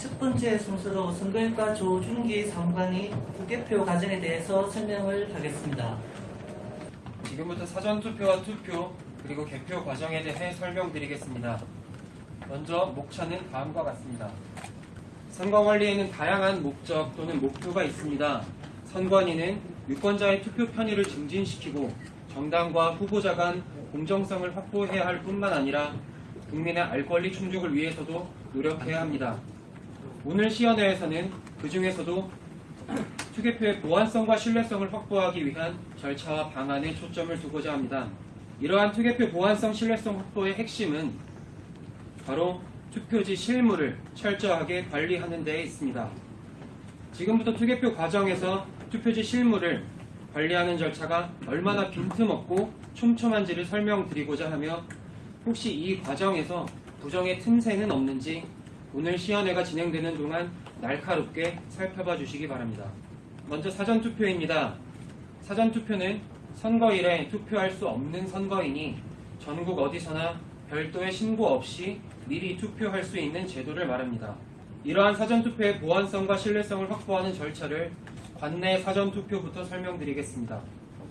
첫 번째 순서로 선거일과 조준기 상관이 국개표 과정에 대해서 설명을 하겠습니다. 지금부터 사전투표와 투표 그리고 개표 과정에 대해 설명드리겠습니다. 먼저 목차는 다음과 같습니다. 선거관리에는 다양한 목적 또는 목표가 있습니다. 선관위는 유권자의 투표 편의를 증진시키고 정당과 후보자 간 공정성을 확보해야 할 뿐만 아니라 국민의 알 권리 충족을 위해서도 노력해야 합니다. 오늘 시연회에서는 그 중에서도 투개표의 보안성과 신뢰성을 확보하기 위한 절차와 방안에 초점을 두고자 합니다. 이러한 투개표 보안성 신뢰성 확보의 핵심은 바로 투표지 실무를 철저하게 관리하는 데에 있습니다. 지금부터 투개표 과정에서 투표지 실무를 관리하는 절차가 얼마나 빈틈없고 촘촘한지를 설명드리고자 하며 혹시 이 과정에서 부정의 틈새는 없는지 오늘 시연회가 진행되는 동안 날카롭게 살펴봐 주시기 바랍니다. 먼저 사전투표입니다. 사전투표는 선거일에 투표할 수 없는 선거인이 전국 어디서나 별도의 신고 없이 미리 투표할 수 있는 제도를 말합니다. 이러한 사전투표의 보안성과 신뢰성을 확보하는 절차를 관내 사전투표부터 설명드리겠습니다.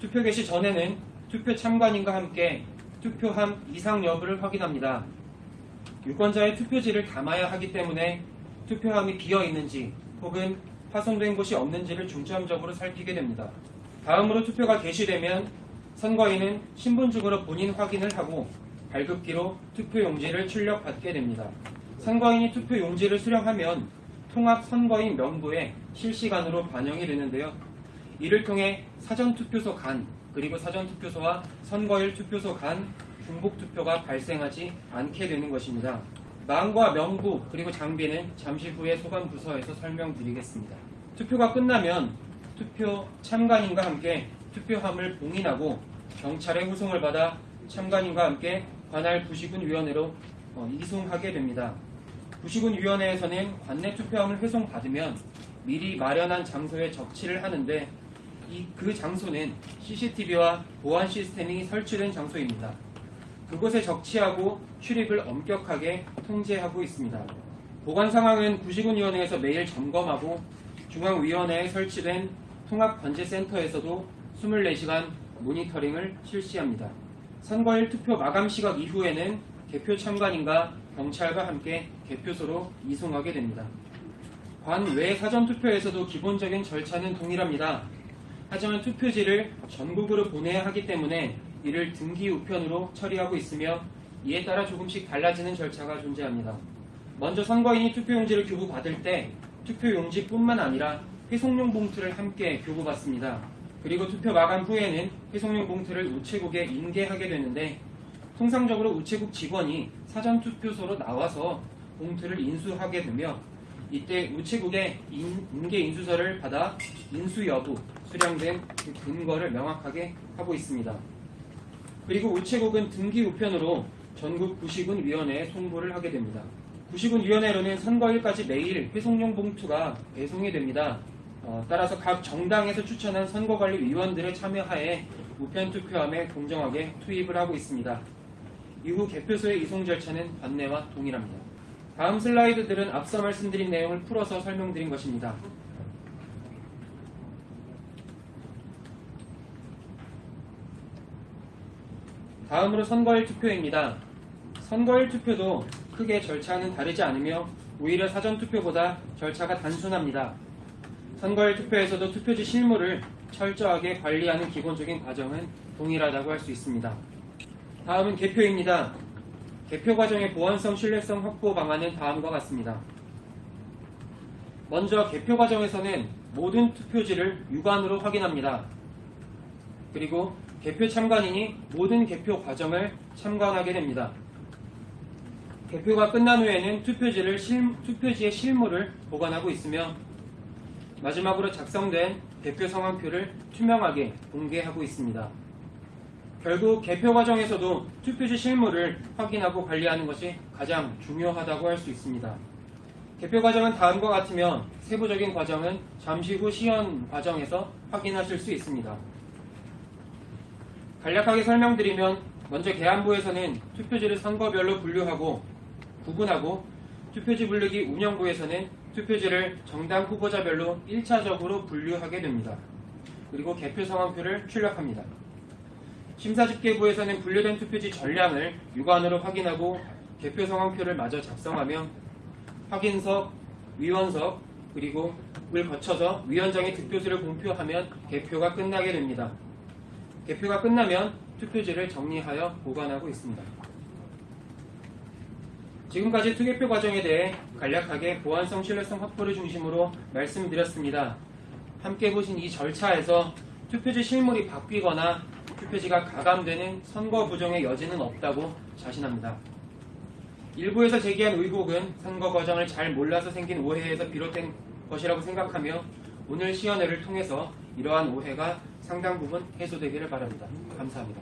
투표 개시 전에는 투표 참관인과 함께 투표함 이상 여부를 확인합니다. 유권자의 투표지를 담아야 하기 때문에 투표함이 비어 있는지 혹은 파손된 곳이 없는지를 중점적으로 살피게 됩니다. 다음으로 투표가 개시되면 선거인은 신분증으로 본인 확인을 하고 발급기로 투표용지를 출력받게 됩니다. 선거인이 투표용지를 수령하면 통합 선거인 명부에 실시간으로 반영이 되는데요. 이를 통해 사전투표소 간 그리고 사전투표소와 선거일 투표소 간 중복 투표가 발생하지 않게 되는 것입니다. 망과 명부 그리고 장비는 잠시 후에 소관 부서에서 설명드리겠습니다. 투표가 끝나면 투표 참관인과 함께 투표함을 봉인하고 경찰의 후송을 받아 참관인과 함께 관할 부시군위원회로 어, 이송하게 됩니다. 부시군위원회에서는 관내 투표함을 회송받으면 미리 마련한 장소에 적치를 하는데 이 그 장소는 CCTV와 보안 시스템이 설치된 장소입니다. 그곳에 적치하고 출입을 엄격하게 통제하고 있습니다. 보관 상황은 구시군위원회에서 매일 점검하고 중앙위원회에 설치된 통합관제센터에서도 24시간 모니터링을 실시합니다. 선거일 투표 마감 시각 이후에는 개표 참관인과 경찰과 함께 개표소로 이송하게 됩니다. 관외 사전투표에서도 기본적인 절차는 동일합니다. 하지만 투표지를 전국으로 보내야 하기 때문에 이를 등기 우편으로 처리하고 있으며 이에 따라 조금씩 달라지는 절차가 존재합니다. 먼저 선거인이 투표용지를 교부받을 때 투표용지뿐만 아니라 회송용 봉투를 함께 교부받습니다. 그리고 투표 마감 후에는 회송용 봉투를 우체국에 인계하게 되는데 통상적으로 우체국 직원이 사전투표소로 나와서 봉투를 인수하게 되며 이때 우체국의 인, 인계 인수서를 받아 인수 여부, 수령된 그 근거를 명확하게 하고 있습니다. 그리고 우체국은 등기 우편으로 전국 구시군위원회에 송부를 하게 됩니다. 구시군위원회로는 선거일까지 매일 회송용 봉투가 배송이 됩니다. 어, 따라서 각 정당에서 추천한 선거관리위원들의 참여하에 우편 투표함에 공정하게 투입을 하고 있습니다. 이후 개표소의 이송 절차는 관내와 동일합니다. 다음 슬라이드들은 앞서 말씀드린 내용을 풀어서 설명드린 것입니다. 다음으로 선거일 투표입니다. 선거일 투표도 크게 절차는 다르지 않으며 오히려 사전투표보다 절차가 단순합니다. 선거일 투표에서도 투표지 실무를 철저하게 관리하는 기본적인 과정은 동일하다고 할 수 있습니다. 다음은 개표입니다. 개표 과정의 보안성 신뢰성 확보 방안은 다음과 같습니다. 먼저 개표 과정에서는 모든 투표지를 육안으로 확인합니다. 그리고 개표 참관인이 모든 개표 과정을 참관하게 됩니다. 개표가 끝난 후에는 투표지를 실, 투표지의 실물을 보관하고 있으며 마지막으로 작성된 개표 상황표를 투명하게 공개하고 있습니다. 결국 개표 과정에서도 투표지 실물을 확인하고 관리하는 것이 가장 중요하다고 할 수 있습니다. 개표 과정은 다음과 같으며 세부적인 과정은 잠시 후 시연 과정에서 확인하실 수 있습니다. 간략하게 설명드리면 먼저 계안부에서는 투표지를 선거별로 분류하고 구분하고 투표지 분류기 운영부에서는 투표지를 정당 후보자별로 1차적으로 분류하게 됩니다. 그리고 개표 상황표를 출력합니다. 심사집계부에서는 분류된 투표지 전량을 육안으로 확인하고 개표 상황표를 마저 작성하며 확인석, 위원석, 그리고 을 거쳐서 위원장의 득표수를 공표하면 개표가 끝나게 됩니다. 개표가 끝나면 투표지를 정리하여 보관하고 있습니다. 지금까지 투개표 과정에 대해 간략하게 보안성 신뢰성 확보를 중심으로 말씀드렸습니다. 함께 보신 이 절차에서 투표지 실물이 바뀌거나 투표지가 가감되는 선거 부정의 여지는 없다고 자신합니다. 일부에서 제기한 의혹은 선거 과정을 잘 몰라서 생긴 오해에서 비롯된 것이라고 생각하며 오늘 시연회를 통해서 이러한 오해가 상당 부분 해소되기를 바랍니다. 감사합니다.